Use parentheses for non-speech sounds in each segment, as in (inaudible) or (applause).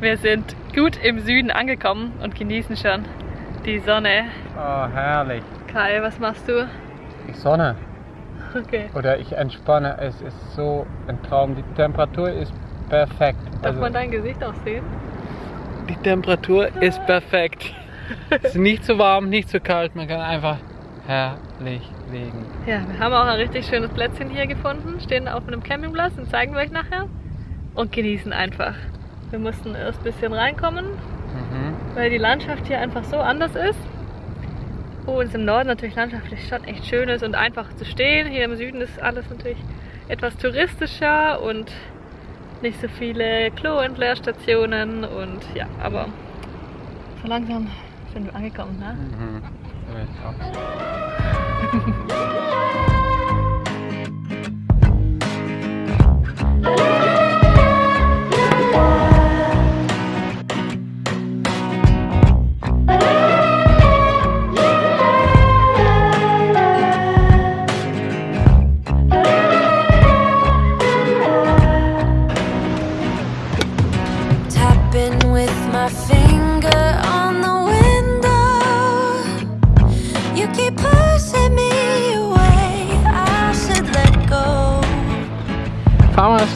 Wir sind gut im Süden angekommen und genießen schon die Sonne. Oh, herrlich. Kai, was machst du? Die Sonne. Okay. Oder ich entspanne. Es ist so ein Traum. Die Temperatur ist perfekt. Darf Also, man dein Gesicht auch sehen? die Temperatur ist perfekt. es ist nicht zu warm, nicht zu kalt. Man kann einfach herrlich liegen. Ja, wir haben auch ein richtig schönes Plätzchen hier gefunden, stehen auf einem Campingplatz und zeigen wir euch nachher. Und genießen einfach. Wir mussten erst ein bisschen reinkommen, Mhm. weil die Landschaft hier einfach so anders ist. Uns im Norden natürlich landschaftlich schon echt schön ist und einfach zu stehen. Hier im Süden ist alles natürlich etwas touristischer und nicht so viele Klo-Entleerstationen und ja, aber so langsam sind wir angekommen, ne? Mhm. So ist Vamos.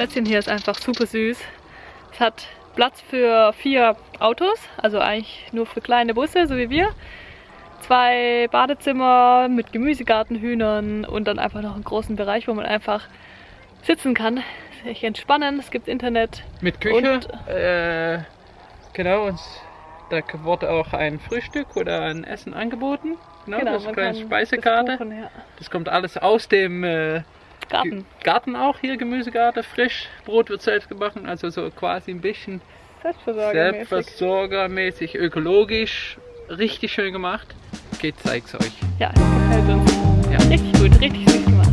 Plätzchen hier ist einfach super süß. Es hat Platz für vier Autos, also eigentlich nur für kleine Busse, so wie wir. Zwei Badezimmer mit Gemüsegarten, Hühnern und dann einfach noch einen großen Bereich, wo man einfach sitzen kann, sich entspannen. Es gibt Internet. Mit Küche. Und- äh, genau, und da wurde auch ein Frühstück oder ein Essen angeboten. Genau, das ist eine kleine Speisekarte. das buchen, ja. Das kommt alles aus dem äh, Garten. Garten auch hier, Gemüsegarten, frisch. Brot wird selbst gebacken, also so quasi ein bisschen Selbstversorgermäßig. selbstversorgermäßig, ökologisch. Richtig schön gemacht. Geht, zeig's euch. Ja, das gefällt uns. Ja. Richtig gut, richtig süß gemacht.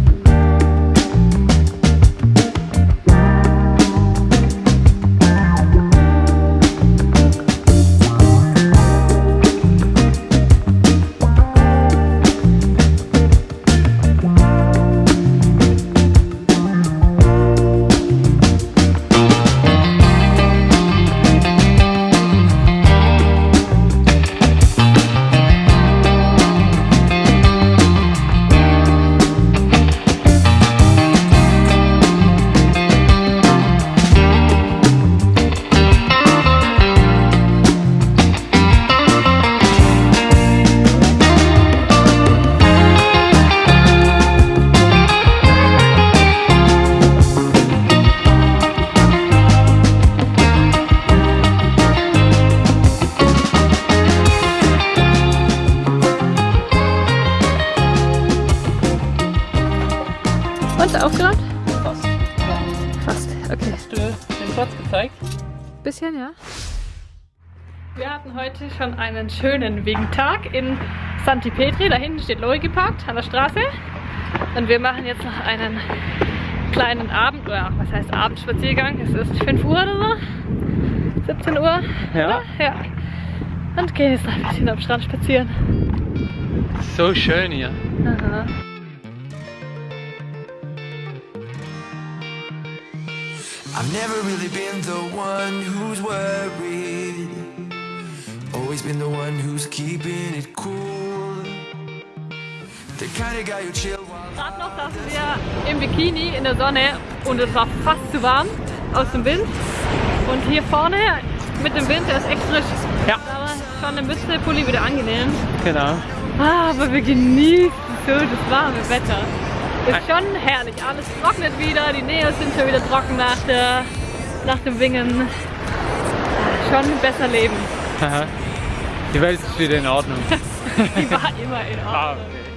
Okay. Hast du den Platz gezeigt? Bisschen, ja. Wir hatten heute schon einen schönen Wegentag in Santi Petri. Da hinten steht Loi geparkt an der Straße. Und wir machen jetzt noch einen kleinen Abend, oder was heißt Abendspaziergang. Es ist 5 Uhr oder so. 17 Uhr. Ja. Oder? Ja. Und gehen jetzt noch ein bisschen am Strand spazieren. So schön hier. Aha. I've never really been the one who's worried. Always always been the one who's keeping it cool. The kind of guy who chill Gerade noch saßen wir im Bikini in der Sonne und es war fast zu warm aus dem Wind. Und hier vorne mit dem Wind, der ist echt frisch. Ja. Aber schon eine Mütze, Pulli wieder angenehm. Genau. Ah, aber wir genießen so das warme Wetter. Ist schon herrlich. Alles trocknet wieder, die Nähe sind schon wieder trocken nach, der, nach dem Wingen. Schon besser leben. (laughs) Die Welt ist wieder in Ordnung. (laughs) Die war immer in Ah, Ordnung. okay.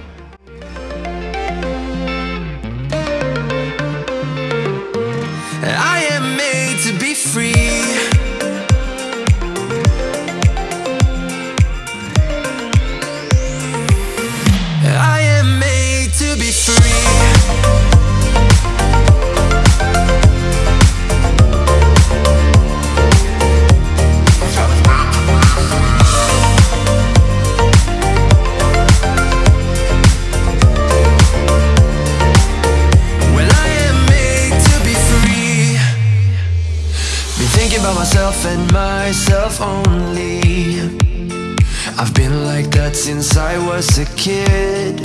And myself only. I've been like that since I was a kid.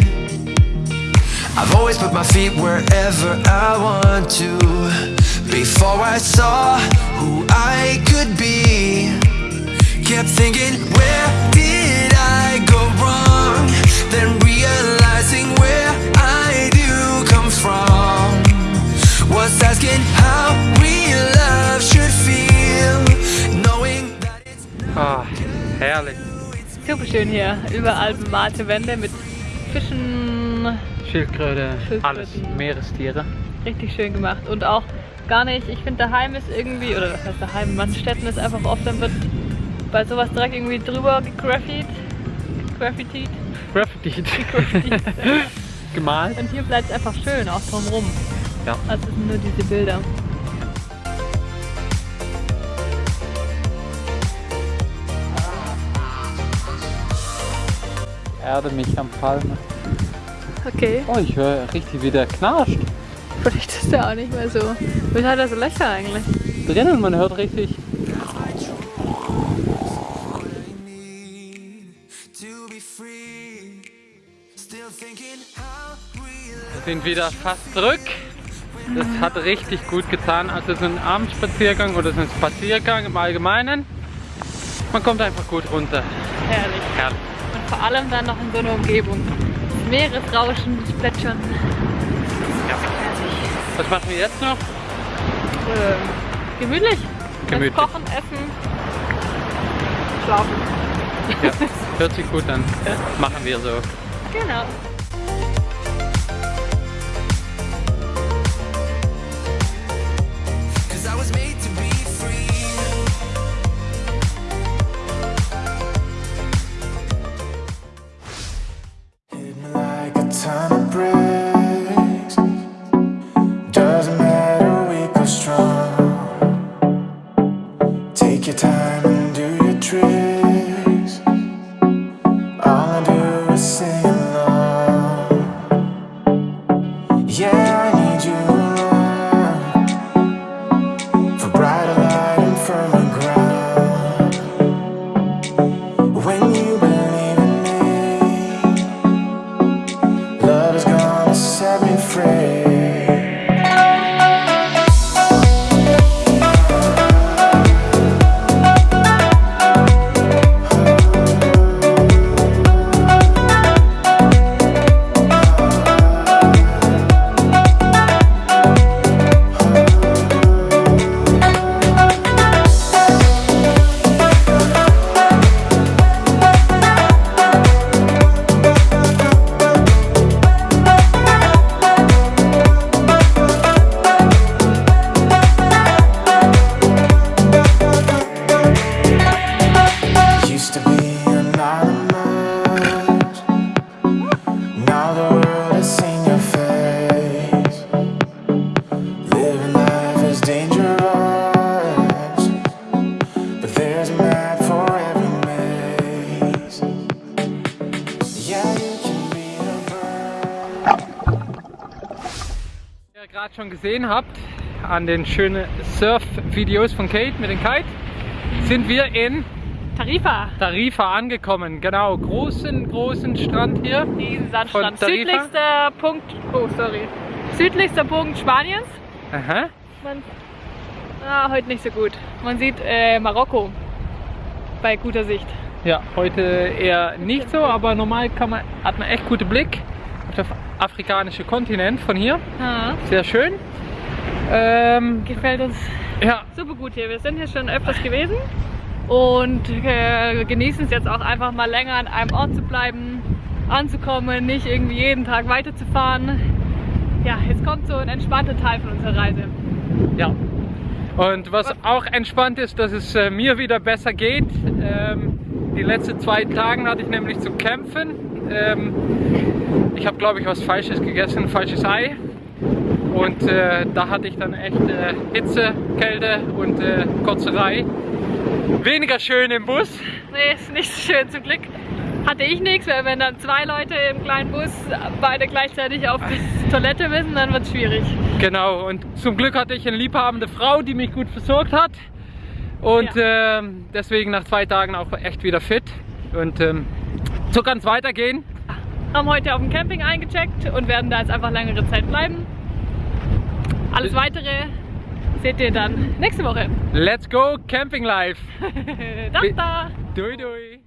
I've always put my feet wherever I want to. Before I saw who I could be, kept thinking, where did I go wrong? Schön hier. Überall bemalte Wände mit Fischen. Schildkröte, alles Meerestiere. Richtig schön gemacht. Und auch gar nicht, ich finde daheim ist irgendwie, oder was heißt daheim, in manchen Städten ist einfach oft, dann wird bei sowas direkt irgendwie drüber gegraffit. Graffitied. Graffiti. Graffitied. (laughs) Gemalt. Und hier bleibt es einfach schön, auch drumrum. Ja. Also sind nur diese Bilder. Erde mich am Palme. Okay. Oh, ich höre richtig, wie der knarscht. Vielleicht ist der auch nicht mehr so. Wieso hat er so Löcher eigentlich? Drinnen, man hört richtig. Wir sind wieder fast zurück. Das hat richtig gut getan. Also so ein Abendspaziergang oder so ein Spaziergang im Allgemeinen. Man kommt einfach gut runter. Herrlich. Herrlich. Und vor allem dann noch in so einer Umgebung. Meeresrauschen, Plätschern. Ja. Was machen wir jetzt noch? Ähm, gemütlich. Gemütlich. Jetzt kochen, essen, schlafen. Ja, (laughs) hört sich gut an. Machen wir so. Genau. Gerade schon gesehen habt, an den schönen Surf-Videos von Kate mit dem Kite, sind wir in Tarifa. Tarifa angekommen. Genau, großen, großen Strand hier. Diesen Sandstrand. Südlichster Punkt. Oh, sorry. Südlichster Punkt Spaniens. Aha. Man, ah, heute nicht so gut. Man sieht äh, Marokko bei guter Sicht. Ja, heute eher nicht so, aber normal kann man, hat man echt guten Blick auf den afrikanischen Kontinent von hier. Ah, Sehr schön. Ähm, gefällt uns ja, super gut hier. Wir sind hier schon öfters gewesen und äh, genießen es jetzt auch einfach mal länger an einem Ort zu bleiben, anzukommen, nicht irgendwie jeden Tag weiterzufahren. Ja, jetzt kommt so ein entspannter Teil von unserer Reise. ja. Und was auch entspannt ist, dass es äh, mir wieder besser geht. Ähm, die letzten zwei Tage hatte ich nämlich zu kämpfen. Ähm, ich habe, glaube ich, was Falsches gegessen, falsches Ei. Und äh, da hatte ich dann echt äh, Hitze, Kälte und äh, Kotzerei. Weniger schön im Bus. Nee, ist nicht so schön zum Glück. Hatte ich nichts, weil wenn dann zwei Leute im kleinen Bus beide gleichzeitig auf die Toilette müssen, dann wird es schwierig. Genau, und zum Glück hatte ich eine liebhabende Frau, die mich gut versorgt hat. Und ähm, deswegen nach zwei Tagen auch echt wieder fit. Und ähm, so kann es weitergehen. Haben heute auf dem Camping eingecheckt und werden da jetzt einfach längere Zeit bleiben. Alles weitere seht ihr dann nächste Woche. Let's go Camping Life. (laughs) da, da. Dui dui.